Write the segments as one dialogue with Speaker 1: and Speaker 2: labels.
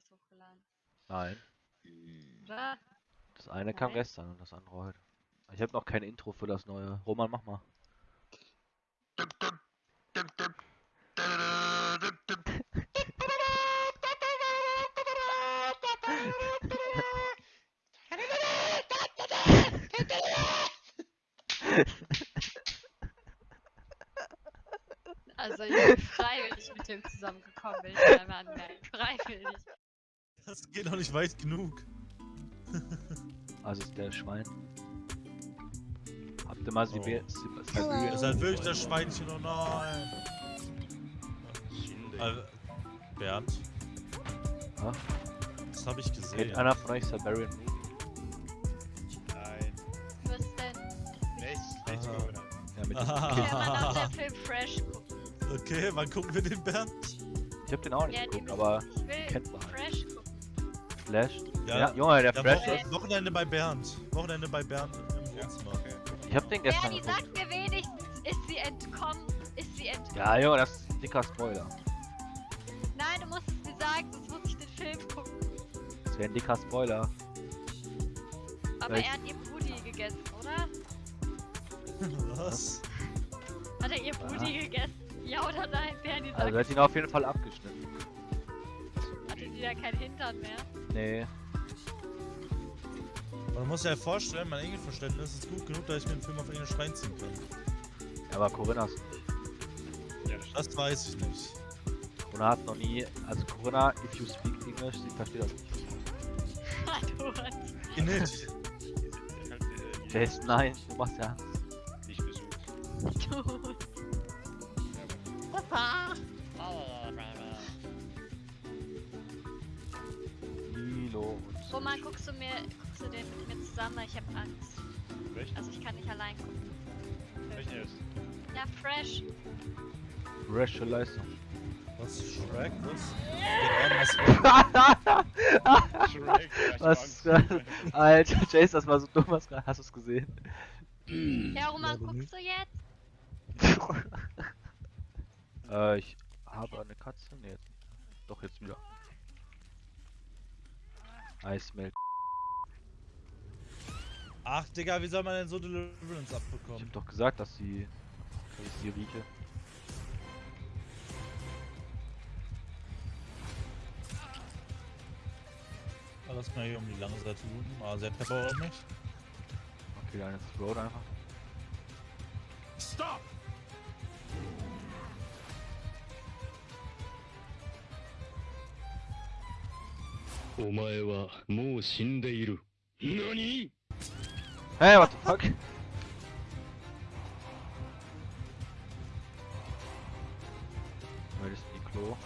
Speaker 1: Videos hochgeladen.
Speaker 2: Nein.
Speaker 1: Oder?
Speaker 2: Das eine kam
Speaker 1: Nein.
Speaker 2: gestern und das andere heute. Ich habe noch kein Intro für das neue. Roman, mach mal.
Speaker 1: Also ich bin freiwillig mit dem zusammengekommen, will ich einmal anmerken. Freiwillig.
Speaker 3: Das geht noch nicht weit genug.
Speaker 2: Also ist der Schwein. Habt ihr mal
Speaker 3: Oh.
Speaker 2: Sibe Sib- Sibirien?
Speaker 3: Das ist halt wirklich das Schweinchen, oh nein. Also, Bernd,
Speaker 2: Ja?
Speaker 3: das habe ich gesehen.
Speaker 2: Kennt einer von euch Siberian Movie?
Speaker 4: Nein,
Speaker 1: Was denn?
Speaker 4: nicht, nicht
Speaker 3: Ah.
Speaker 4: Corona.
Speaker 2: Ja, mit dem
Speaker 3: Ah.
Speaker 1: Man auch der Film Fresh gucken?
Speaker 3: Okay, wann gucken wir den Bernd?
Speaker 2: Ich hab den auch nicht
Speaker 1: Ja,
Speaker 2: geguckt, aber kennt man. Flash. Ja,
Speaker 3: Ja,
Speaker 2: Junge, der
Speaker 3: Ja,
Speaker 2: Flash
Speaker 3: Wo
Speaker 2: ist.
Speaker 3: Wochenende bei Bernd. Wochenende bei Bernd im
Speaker 4: Ja,
Speaker 3: Wohnzimmer.
Speaker 4: okay.
Speaker 2: Ich hab den gestern
Speaker 1: Bernie,
Speaker 2: geguckt.
Speaker 1: sag mir wenigstens, ist sie entkommen? Ist sie entkommen?
Speaker 2: Ja, Junge, das ist ein dicker Spoiler.
Speaker 1: Nein, du musst es mir sagen, sonst muss ich den Film gucken.
Speaker 2: Das wäre ein dicker Spoiler.
Speaker 1: Aber
Speaker 2: Vielleicht-
Speaker 1: er hat ihr Booty gegessen, oder?
Speaker 3: Was?
Speaker 1: Hat er ihr Booty gegessen? Ja oder nein? Bernie sagt,
Speaker 2: Also er hat ihn auf jeden Fall abgeschnitten.
Speaker 1: Ja kein Hintern mehr.
Speaker 2: Nee.
Speaker 3: Man muss sich ja vorstellen, mein Englischverständnis ist gut genug, dass ich mir den Film auf Englisch reinziehen kann.
Speaker 2: Aber Corinnas.
Speaker 4: Ja, das
Speaker 3: Das weiß ich nicht.
Speaker 2: Corinna hat noch nie. Also Corinna, if you speak English, sie versteht das nicht.
Speaker 1: du hast
Speaker 3: nicht.
Speaker 4: ist nicht-
Speaker 2: Jason, nein, du machst ja.
Speaker 4: nicht besucht.
Speaker 1: du.
Speaker 2: Und.
Speaker 1: Roman, guckst du mir, guckst du den mit mir zusammen? weil Ich hab Angst.
Speaker 4: Welchen?
Speaker 1: Also ich kann nicht allein gucken.
Speaker 4: Welchen jetzt?
Speaker 1: Ja, Fresh.
Speaker 2: Fresche Leistung.
Speaker 3: Was? Shrek? Was?
Speaker 4: Shrek,
Speaker 2: Was? Alter, Jason, das war so dumm, was gerade. Hast du es gesehen?
Speaker 1: Ja, Roman, guckst du jetzt?
Speaker 2: äh, ich habe eine Katze. Nee, jetzt nicht. Doch, jetzt wieder. Eismilk.
Speaker 3: Ach, Digga, wie soll man denn so Deliverance
Speaker 2: Ich
Speaker 3: abbekommen?
Speaker 2: hab doch gesagt, dass sie. dass ich sie rieche.
Speaker 3: Lass mal hier um die lange Seite looten. Ah, sie hat Pepper auf mich.
Speaker 2: Okay, dann ist Road einfach.
Speaker 5: お前はもう死んでいる。何
Speaker 2: Hey, what the fuck? Weil das ist die Klo.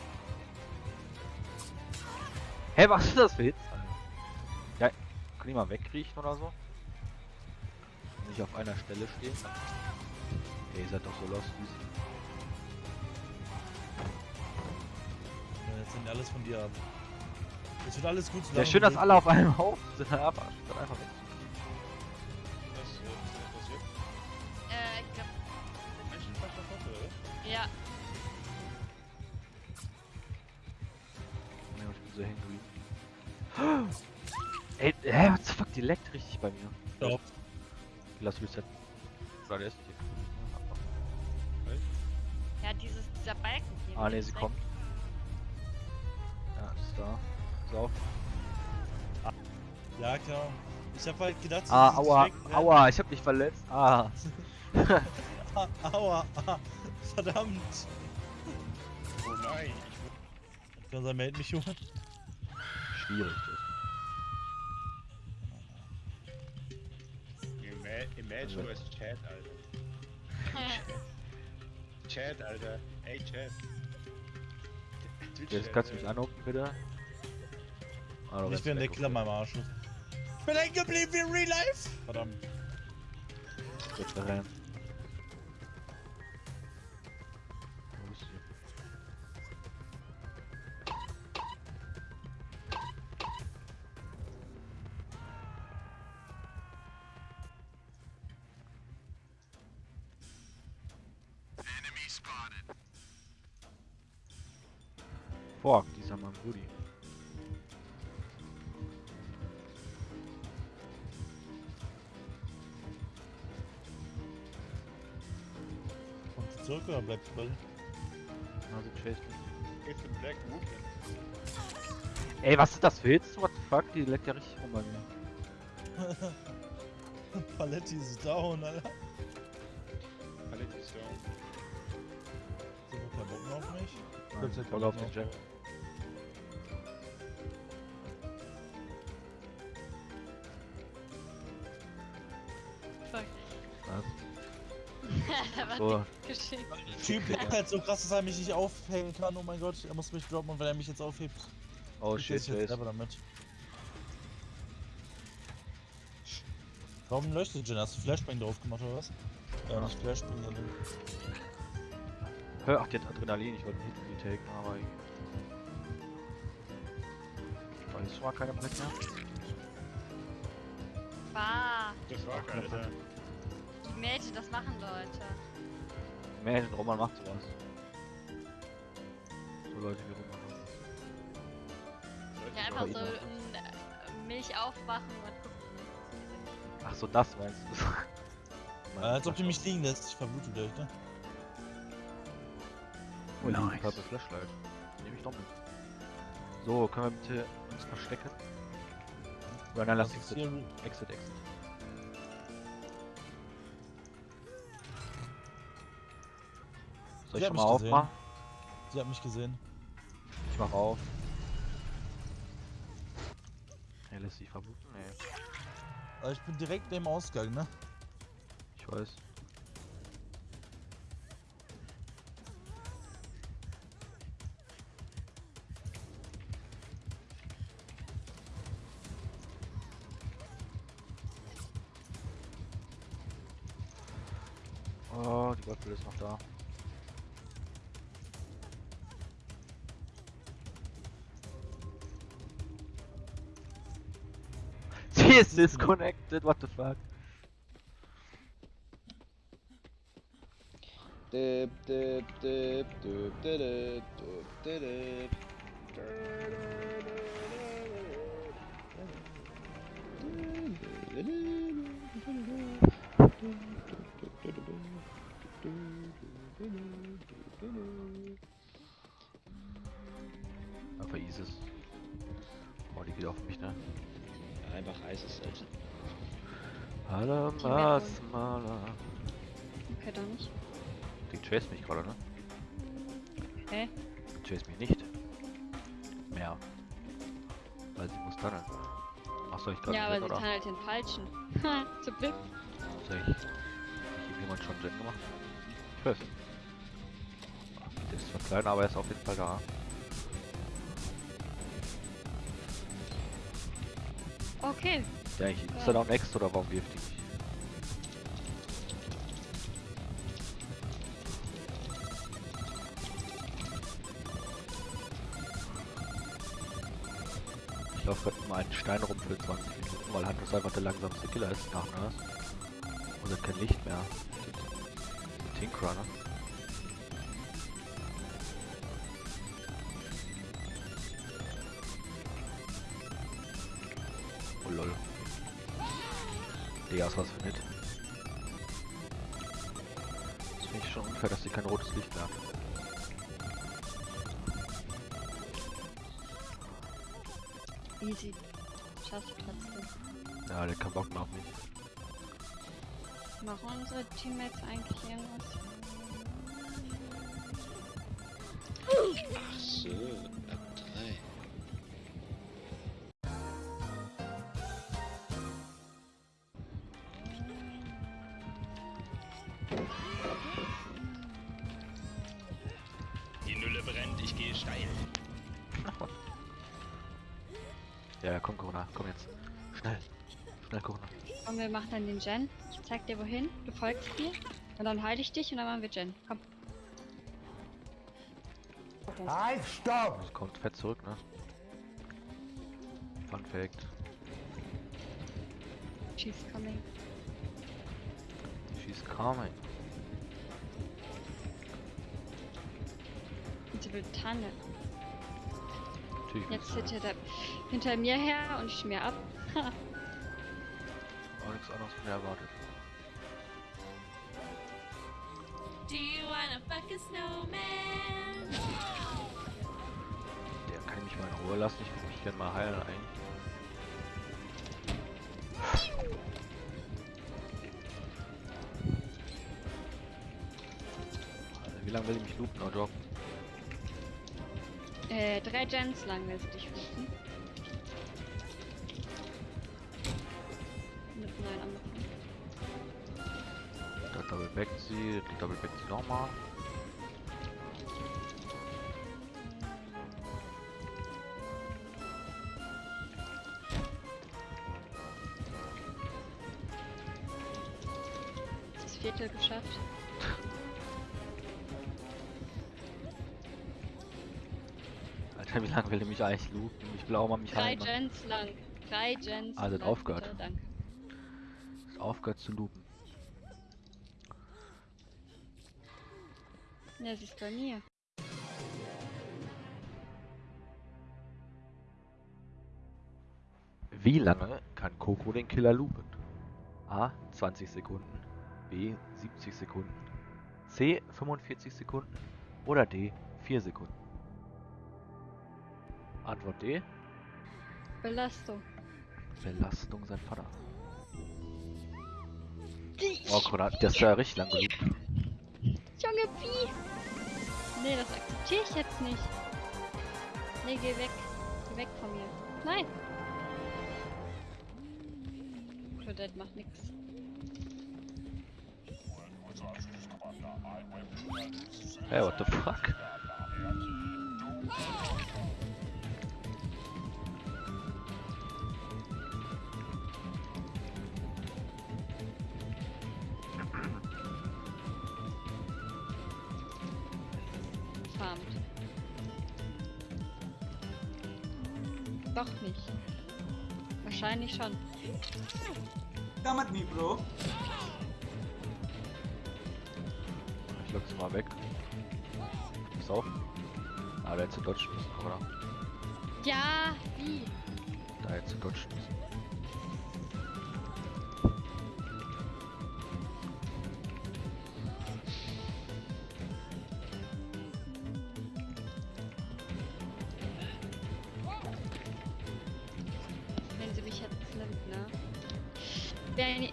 Speaker 2: Hä, was ist das für Hits? Alter? Ja, kann ich mal wegriechen oder so? Nicht auf einer Stelle stehen. Ey, ihr seid doch so lost wie sie.
Speaker 3: Ja, jetzt sind alles von dir ab. Es wird alles gut.
Speaker 2: Ja,
Speaker 3: solange
Speaker 2: schön, dass alle auf einem Haufen sind. Aber statt einfach weg.
Speaker 4: Was, äh, was passiert?
Speaker 1: Äh, ich glaub,
Speaker 4: Menschen davon, oder?
Speaker 1: ja.
Speaker 2: Nee, ich bin so hängen. Ey, hä, what the fuck, die leckt richtig bei mir.
Speaker 3: Stopp.
Speaker 2: Lass reset. Der ist hier.
Speaker 1: Ja, dieses, dieser Balken hier.
Speaker 2: Ah, ne,
Speaker 1: ist
Speaker 2: sie
Speaker 1: weg.
Speaker 2: kommt. Ja,
Speaker 3: klar. Ich hab halt gedacht,
Speaker 2: Ah,
Speaker 3: sie ist
Speaker 2: aua,
Speaker 3: ne?
Speaker 2: aua, ich hab mich verletzt. Ah.
Speaker 3: Ah, aua, ah, verdammt.
Speaker 4: Oh nein, ich
Speaker 3: Kann sein, meld mich, Junge.
Speaker 2: Schwierig.
Speaker 4: Ima Imagine du als Chat, Alter. Chat, Alter. Ey, Chat. Twitch
Speaker 2: Jetzt kannst du mich anrufen, bitte. Ah, du
Speaker 3: Ich bin der Killer meinem Arsch. Ich bin hängen geblieben wie in Real Life. Verdammt.
Speaker 2: okay. Jetzt rennen. Wo ist sie? Fuck, dieser Mann Brudi.
Speaker 3: Zurück oder bleibt drin?
Speaker 2: Also chase mich.
Speaker 4: It's a black woman.
Speaker 2: Ey, was ist das für Hits? What the fuck? Die leckt ja richtig rum bei mir.
Speaker 3: Paletti ist down, Alter.
Speaker 4: Paletti ist down.
Speaker 3: Ist aber kein Bock mehr auf mich?
Speaker 2: Nein,
Speaker 3: keinen
Speaker 2: auf den
Speaker 3: Bock
Speaker 2: So,
Speaker 1: geschickt?
Speaker 3: Typ leckt halt so krass, dass er mich nicht aufhängen kann. Oh mein Gott, er muss mich droppen und wenn er mich jetzt aufhebt,
Speaker 2: oh
Speaker 3: er
Speaker 2: shit,
Speaker 3: sich jetzt selber damit. Warum leuchtet Jen? Hast du Flashbang drauf gemacht oder was? Ja, nicht Flashbang, sondern.
Speaker 2: Hör, ach, die hat Adrenalin, ich wollte einen Hit retaken, aber ich... Da ist schon mal keine Black mehr.
Speaker 1: Bah,
Speaker 4: Das war
Speaker 2: Ach,
Speaker 4: Alter.
Speaker 1: Mädchen, das machen Leute.
Speaker 2: Imagine, Roman macht sowas. So Leute wie Roman.
Speaker 1: Ja, einfach so ein, äh, Milch aufmachen und gucken.
Speaker 2: Ach so, das meinst du?
Speaker 3: Äh, als ob du mich liegen lässt, ich verblute gleich, ne?
Speaker 2: Oh, nice.
Speaker 5: Nice.
Speaker 2: Purple Flashlight. Nehme ich doch mit. So, können wir bitte uns verstecken? Oder nein, lass exit. Exit, exit. Soll
Speaker 3: Sie
Speaker 2: ich
Speaker 3: hat
Speaker 2: schon mal
Speaker 3: mich gesehen.
Speaker 2: aufmachen?
Speaker 3: Sie hat mich gesehen.
Speaker 2: Ich mach auf. Er lässt sich verbluten? Nee,
Speaker 3: Aber ich bin direkt neben Ausgang, ne?
Speaker 2: ich weiß. Oh, die Goldpille ist noch da. Ist disconnected, what the fuck?
Speaker 6: Dip, dip, dip, dip, dip, dip, dip,
Speaker 2: Einfach Isis. Oh, die geht auf mich, ne?
Speaker 6: Einfach heißes Alter.
Speaker 2: Hallo,
Speaker 1: Die
Speaker 2: Masmala.
Speaker 1: Okay, dann nicht.
Speaker 2: Die chase mich gerade, ne?
Speaker 1: Hä?
Speaker 2: Die chase mich nicht. Mehr. Weil sie muss tunneln. Ach, soll ich gerade
Speaker 1: Ja, aber sie
Speaker 2: oder?
Speaker 1: kann halt den falschen. Ha, zum Glück.
Speaker 2: Soll ich... Hat jemand schon Gen gemacht? Ich weiß. Der ist zwar klein, aber er ist auf jeden Fall da.
Speaker 1: Okay.
Speaker 2: Ja, ich, ist da next oder warum wirft die? Ich laufe gerade mal einen Stein rum für 20 Minuten, weil ist einfach der langsamste Killer ist nach Nurse. Und er hat kein Licht mehr. Tinkerer, ne? Ist was nett. Das finde ich schon unfair, dass sie kein rotes Licht mehr hat.
Speaker 1: Easy. Schaffst du trotzdem.
Speaker 2: Ja, der kann Bock mehr auf mich.
Speaker 1: Machen unsere Teammates eigentlich irgendwas?
Speaker 4: Ich gehe steil.
Speaker 2: Ja, komm Corona, komm jetzt. Schnell. Schnell Corona.
Speaker 1: Und wir machen dann den Gen. Ich zeig dir wohin, du folgst mir. Und dann heile ich dich und dann machen wir Gen. Komm.
Speaker 2: Das kommt fett zurück, ne? Fun Fact.
Speaker 1: She's coming.
Speaker 2: She's coming.
Speaker 1: Will Tanne.
Speaker 2: Natürlich.
Speaker 1: Jetzt
Speaker 2: willst du
Speaker 1: hinter, mir her und ich mir ab.
Speaker 2: Auch nichts anderes von mir erwartet.
Speaker 7: Do you wanna fuck a snowman?
Speaker 2: Der kann mich mal in Ruhe lassen. Ich will mich gerne mal heilen eigentlich. Wie lange will ich mich loopen, oder?
Speaker 1: Äh, drei Gens lang du dich fliegen. Mit neuen angefangen.
Speaker 2: Da double back sie, back sie nochmal.
Speaker 1: Das Viertel geschafft.
Speaker 2: wie lange will ich mich eigentlich looten? Ich will auch mal mich
Speaker 1: Drei
Speaker 2: heilen.
Speaker 1: Gens lang. Drei Gens.
Speaker 2: Das
Speaker 1: lang,
Speaker 2: aufgehört.
Speaker 1: bitte, Danke.
Speaker 2: Ist aufgehört zu looten.
Speaker 1: Ja, sie ist bei mir.
Speaker 2: Wie lange kann Coco den Killer loopen? A. 20 Sekunden. B. 70 Sekunden. C. 45 Sekunden. Oder D. 4 Sekunden. Antwort D.
Speaker 1: Belastung.
Speaker 2: Belastung sein Vater. Oh, guck mal, das ist ja richtig lang geloopt.
Speaker 1: Junge, wie? Nee, das akzeptiere ich jetzt nicht. Nee, geh weg. Geh weg von mir. Nein. Claudette macht nix.
Speaker 2: Hey, what the fuck?
Speaker 1: Doch nicht. Wahrscheinlich schon.
Speaker 8: Come at me, bro.
Speaker 2: Ich lock sie mal weg. Pass auf. Ah, der hätte zu dodgen müssen, oder?
Speaker 1: Ja, wie?
Speaker 2: Da hätte zu dodgen müssen.
Speaker 1: Wenn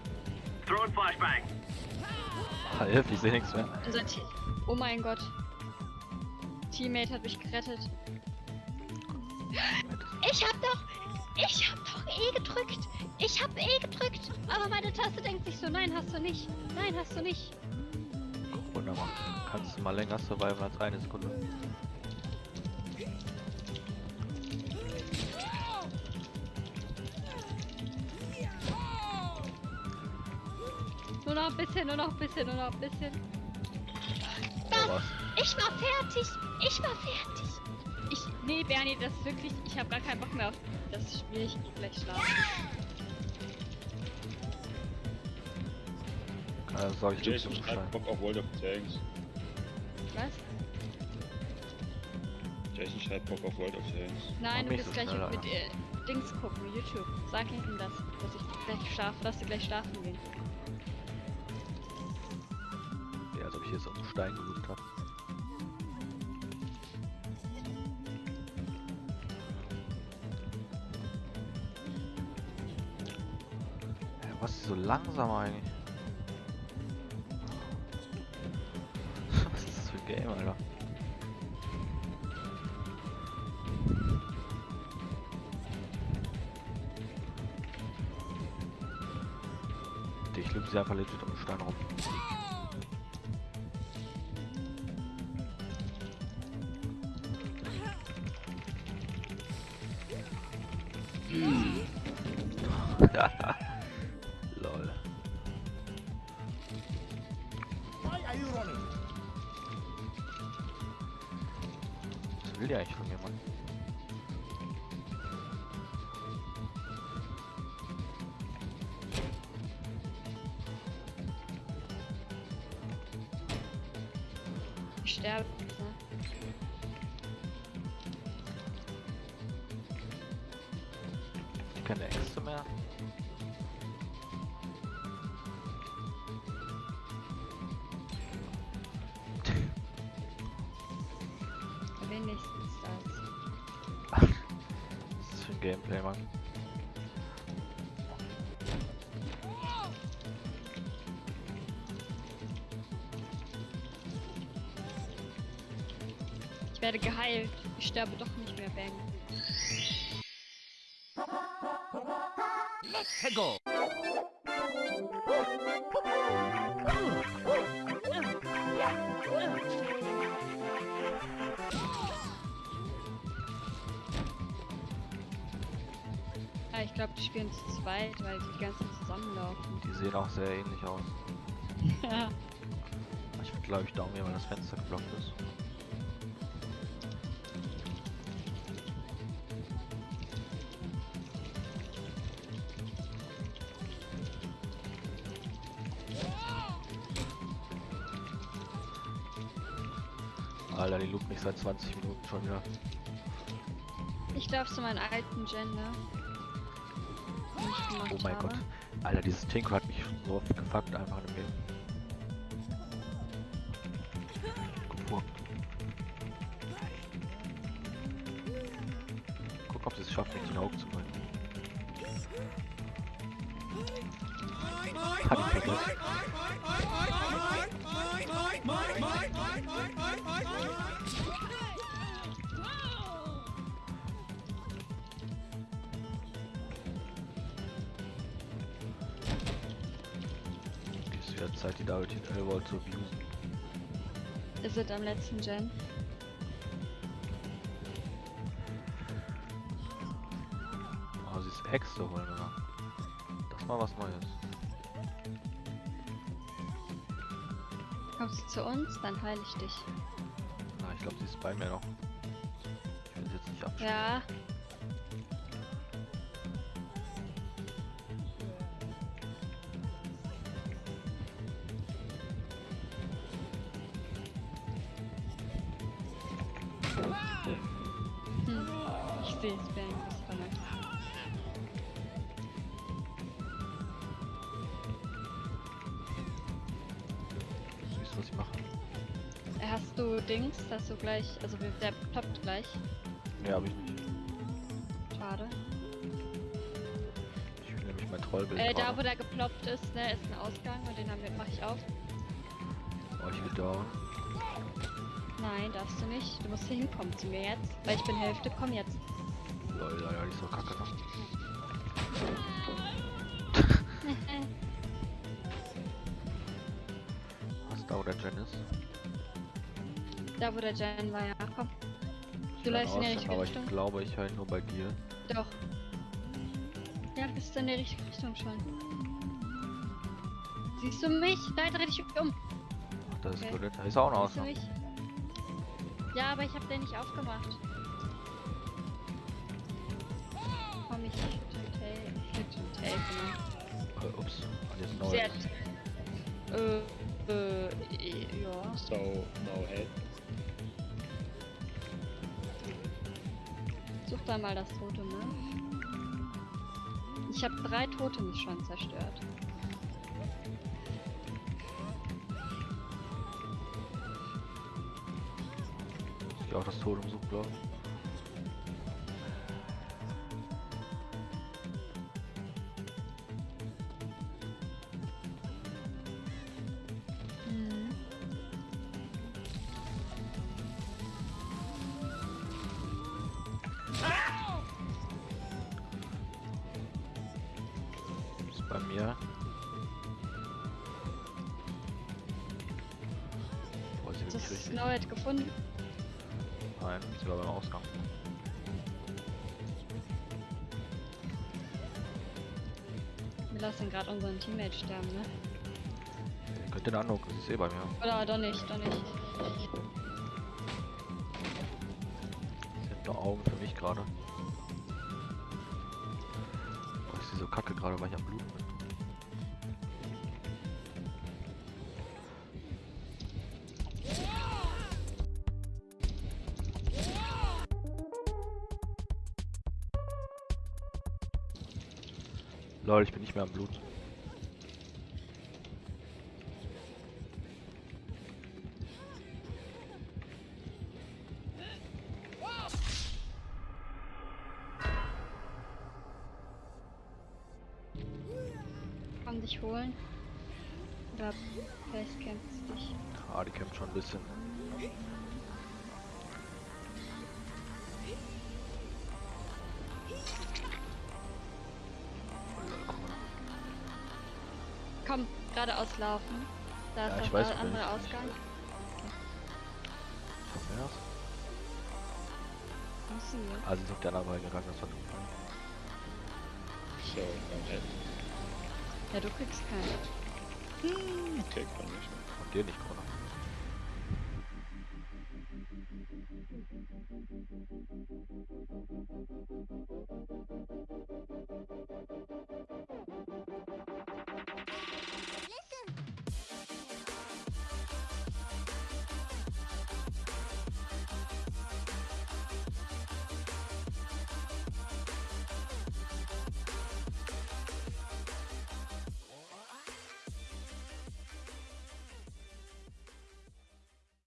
Speaker 2: Ah, hilf, ich seh nichts mehr.
Speaker 1: unser Te Oh mein Gott. Teammate hat mich gerettet. Ich hab doch. Ich hab doch E gedrückt. Ich hab E gedrückt. Aber meine Taste denkt sich so, nein, hast du nicht. Nein, hast du nicht.
Speaker 2: Wunderbar. Kannst du mal länger surviven als eine Sekunde.
Speaker 1: Bisschen, nur noch ein bisschen, nur noch ein bisschen.
Speaker 2: Was?
Speaker 1: Ich war fertig. Ich war fertig. Ich. Nee, Bernie, das ist wirklich. Ich habe gar keinen Bock mehr auf das Spiel. Ich geh gleich schlafen.
Speaker 2: Also sag ich
Speaker 4: Jason
Speaker 2: Jason
Speaker 4: schreibt Bock auf World of Tanks.
Speaker 1: Was?
Speaker 4: Jason schreibt Bock auf World of Tanks.
Speaker 1: Nein, du bist gleich mit äh, Dings gucken, YouTube. Sag ihm das, dass ich gleich schlafe, dass du gleich schlafen gehen.
Speaker 2: Stein geloopt hab. Hä, was ist so langsam eigentlich? was ist das für ein Game, Alter? Ich loop sie einfach legit um den Stein rum.
Speaker 1: Ich sterbe. Ne?
Speaker 2: Keine Äxte mehr?
Speaker 1: Ich werde geheilt. Ich sterbe doch nicht mehr, Bang. Ah, ich glaube, die spielen zu zweit, weil die ganzen zusammenlaufen.
Speaker 2: Die sehen auch sehr ähnlich aus.
Speaker 1: Ja.
Speaker 2: Ich würde glaube ich Daumen weil das Fenster geblockt ist. Alter, die loopt mich seit 20 Minuten schon wieder.
Speaker 1: Ich glaube zu meinen alten Gen, ne?
Speaker 2: Oh mein
Speaker 1: habe.
Speaker 2: Gott. Alter, dieses Tinker hat mich so oft gefuckt einfach im Game. Wieder Zeit, die David L-Volt zu abusen.
Speaker 1: Ist es am letzten Gen?
Speaker 2: Oh, sie ist Hex zu holen, oder? Das ist mal was Neues.
Speaker 1: Kommst du zu uns, dann heile ich dich.
Speaker 2: Na, ich glaube, sie ist bei mir noch. Ich will sie jetzt nicht abschneiden.
Speaker 1: Ja. Hm. Ich sehe es, das ist verlangt.
Speaker 2: Siehst du, was ich mache?
Speaker 1: Hast du Dings, dass du gleich, also der ploppt gleich.
Speaker 2: Ne, hab ich nicht.
Speaker 1: Schade.
Speaker 2: Ich will nämlich mein Trollbild
Speaker 1: Äh, da wo der geploppt ist, ne, ist ein Ausgang und den haben wir, mach ich auf.
Speaker 2: Oh, ich will down.
Speaker 1: Nein, darfst du nicht. Du musst hier hinkommen zu mir jetzt. Weil ich bin Hälfte, komm jetzt.
Speaker 2: Lol, die ist so kacke, ne? Was da, wo der Gen ist?
Speaker 1: da wo der Jen war, ja, komm. Du läufst in die richtige
Speaker 2: aber
Speaker 1: Richtung.
Speaker 2: ich glaube, ich höre nur bei dir.
Speaker 1: Doch. Ja, du bist in die richtige Richtung schon. Siehst du mich? Nein, dreh dich um.
Speaker 2: Ach, das ist
Speaker 1: Okay.
Speaker 2: Violett. Da ist auch ein
Speaker 1: Siehst du? Ja, aber ich hab den nicht aufgemacht. Komm, ich tail, genau.
Speaker 2: Äh, ups, und jetzt neu.
Speaker 1: Sie hat. Äh, äh, ja.
Speaker 4: So, no head.
Speaker 1: Such da mal das Totem, ne? Ich habe drei Totems schon zerstört.
Speaker 2: Ich auch das Totem sucht, glaube ich. Ist bei mir. Boah,
Speaker 1: Das. Snowhead gefunden.
Speaker 2: Nein, sie war beim Ausgang.
Speaker 1: Wir lassen gerade unseren Teammate sterben, ne?
Speaker 2: Ihr könnt den angucken, sie ist eh bei mir.
Speaker 1: Oder doch nicht, doch nicht.
Speaker 2: Sie hat nur Augen für mich gerade. Boah, ich sehe so kacke gerade, weil ich am Blut bin. nicht mehr am Blut.
Speaker 1: Kann dich holen. Oder vielleicht kämpft dich.
Speaker 2: Ah, die kämpft schon ein bisschen.
Speaker 1: Geradeaus laufen. Da
Speaker 2: Ja,
Speaker 1: ist
Speaker 2: ich weiß,
Speaker 1: der andere
Speaker 2: ich-
Speaker 1: Ausgang.
Speaker 2: Von. Ah, sie ist auf der anderen Seite gegangen, das
Speaker 4: So, I'm head.
Speaker 1: Ja, du kriegst keinen.
Speaker 4: Okay, kann ich.
Speaker 2: von dir nicht, Connor.